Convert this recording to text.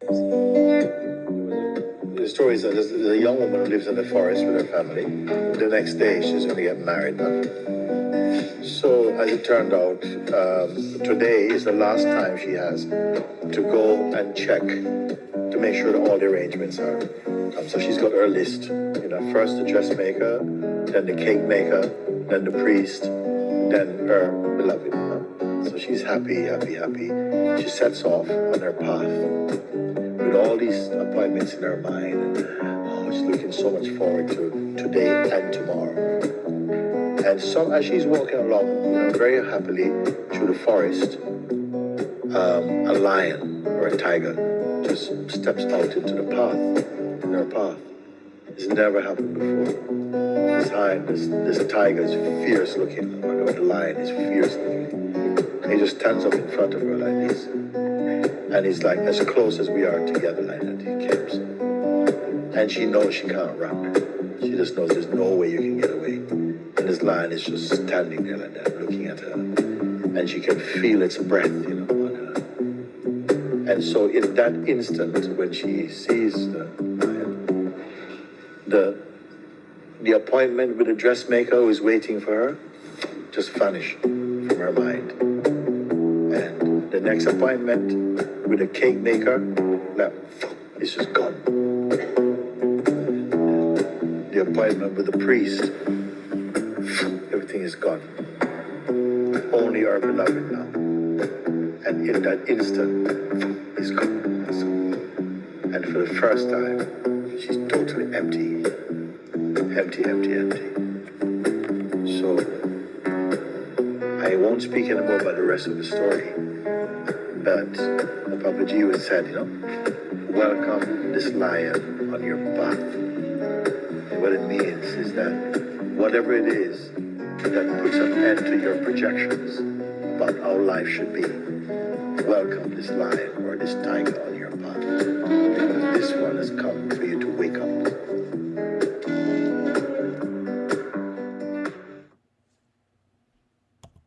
The story is that there's a young woman who lives in the forest with her family. The next day, she's going to get married. So, as it turned out, um, today is the last time she has to go and check to make sure that all the arrangements are. Um, so she's got her list. You know, first the dressmaker, then the cake maker, then the priest, then her beloved. So she's happy, happy, happy. She sets off on her path with all these appointments in her mind. And, oh, she's looking so much forward to today and tomorrow. And so as she's walking along, very happily through the forest, um, a lion or a tiger just steps out into the path, in her path. It's never happened before. This lion, this, this tiger is fierce looking, or the lion is fierce looking. He just stands up in front of her like this. And he's like, as close as we are together like that, he keeps. And she knows she can't run. She just knows there's no way you can get away. And this lion is just standing there like that, looking at her. And she can feel its breath, you know, on her. And so in that instant, when she sees the lion, the the appointment with the dressmaker who is waiting for her just vanished from her mind. The next appointment with the cake maker, that is just gone. The appointment with the priest, everything is gone. Only our beloved now. And in that instant, it's. It's gone. And for the first time, she's totally empty. Empty, empty, empty. So, I won't speak anymore about the rest of the story. But the Papaji was said, you know, welcome this lion on your path. And what it means is that whatever it is that puts an end to your projections about how life should be, welcome this lion or this tiger on your path.